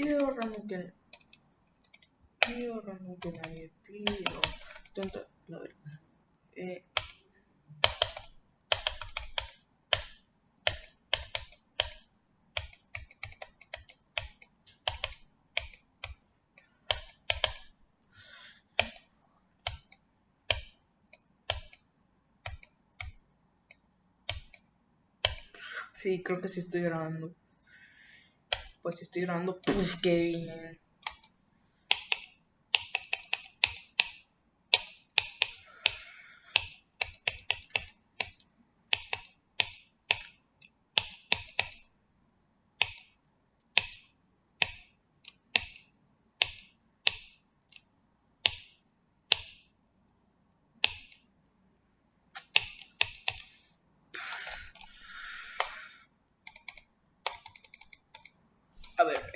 Pido que. Pido que nadie. Pido. Tonta. La verdad. Eh. Sí, creo que sí estoy grabando. Pues estoy grabando, pues qué bien.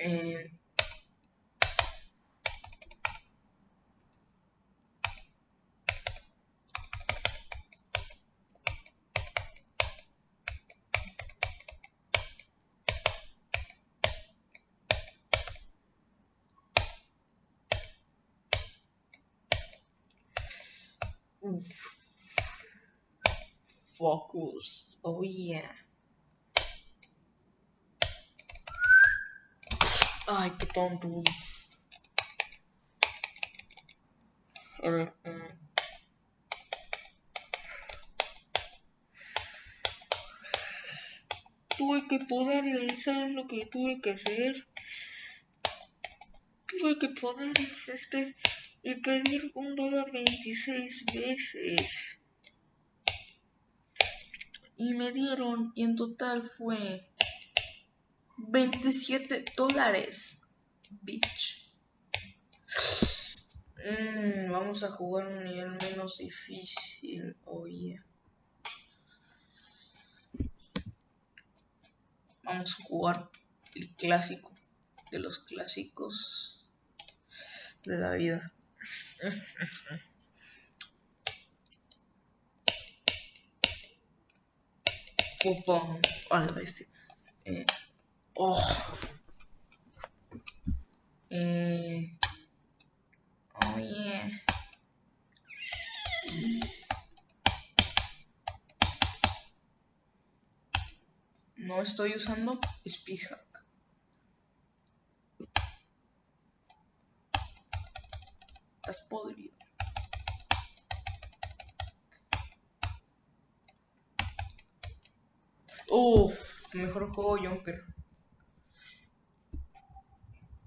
A ver, eh... Uf. Focus. Oh yeah. Ay, qué tonto. Tuve que poder realizar lo que tuve que hacer. Tuve que poder este, y pedir un dólar 26 veces. Y me dieron, y en total fue 27 dólares. Bitch. Mm, vamos a jugar un nivel menos difícil. Oye. Vamos a jugar el clásico de los clásicos de la vida. Opa, a la bestia. Eh, oh. Eh, oh yeah. No estoy usando Speedhack. Estás podrido. Uff, mejor juego Jumper.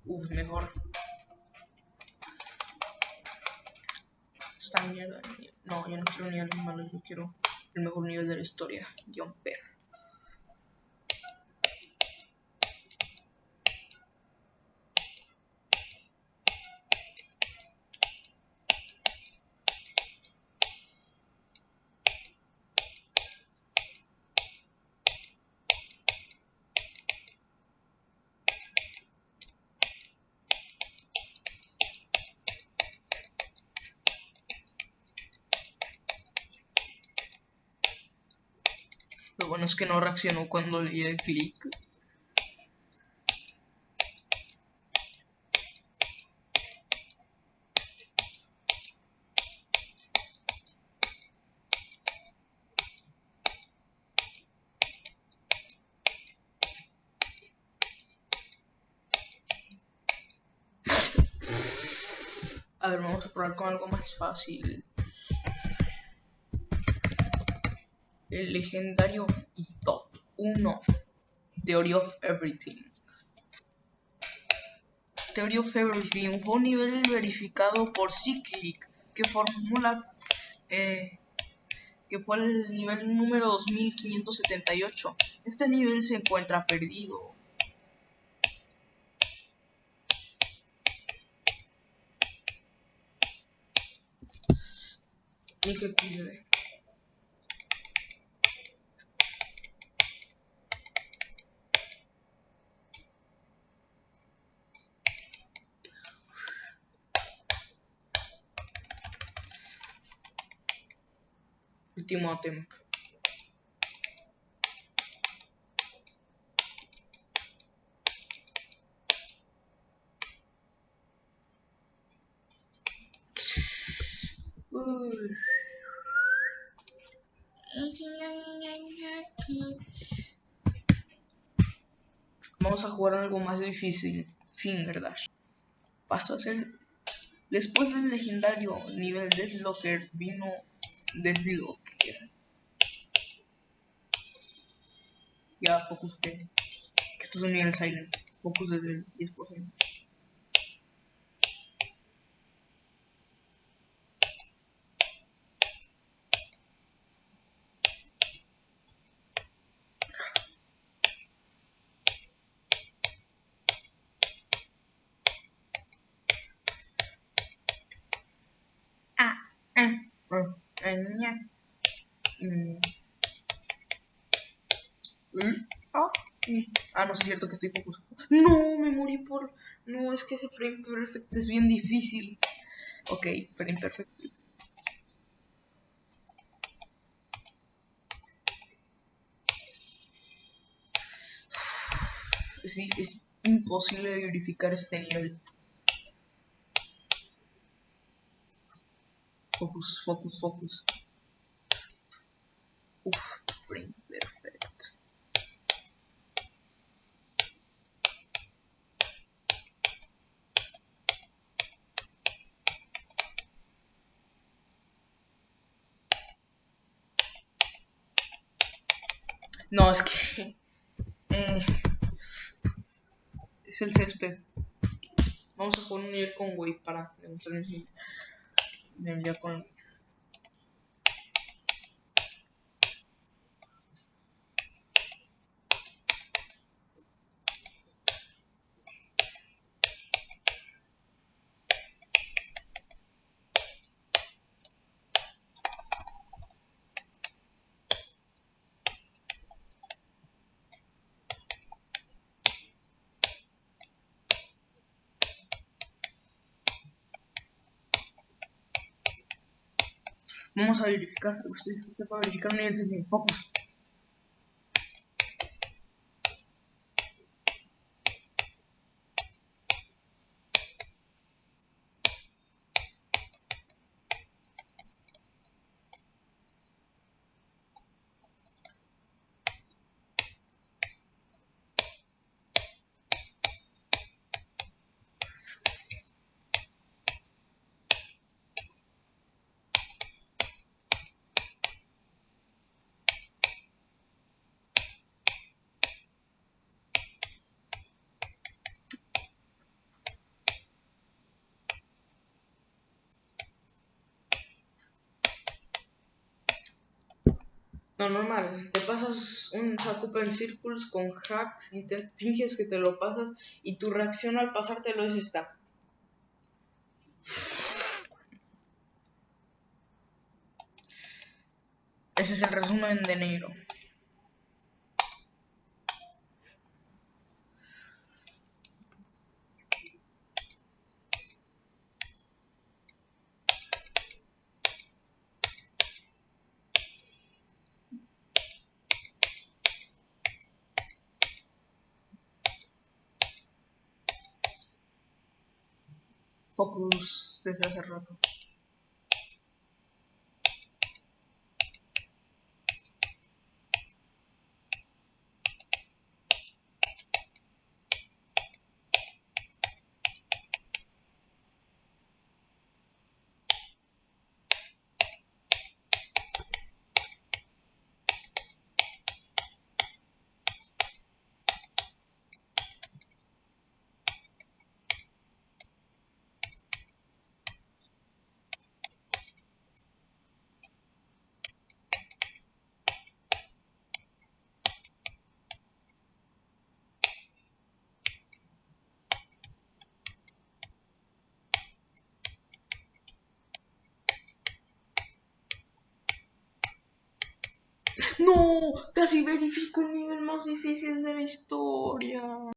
Uf, mejor. Esta mierda. No, yo no quiero niveles malos, yo quiero el mejor nivel de la historia. Jumper. Lo bueno es que no reaccionó cuando le di el clic. A ver, vamos a probar con algo más fácil. El legendario y top 1 Theory of Everything. Theory of Everything fue un nivel verificado por Cyclic que formula eh, que fue el nivel número 2578. Este nivel se encuentra perdido. Y que pide. último ultimátum Vamos a jugar algo más difícil. Fingerdash. Paso a ser. Después del legendario nivel Deathlocker vino Deadlocker. Ya, focus que. Que esto es un nivel silent. Focus desde el 10%. Ah, ah, no, es cierto que estoy focus. No, me morí por... No, es que ese frame perfect es bien difícil. Ok, frame perfect. Sí, es imposible verificar este nivel. Focus, focus, focus. Uf, frame perfect. No, es que... Eh, es el césped. Vamos a poner un nivel con Wave para demostrarles ya con Vamos a verificar. Estoy, estoy para verificar un nivel de focus. No, normal. Te pasas un Sakupen Circles con hacks y te finges que te lo pasas y tu reacción al pasártelo es esta. Ese es el resumen de negro. Focus desde hace rato. Casi verifico el nivel más difícil de la historia.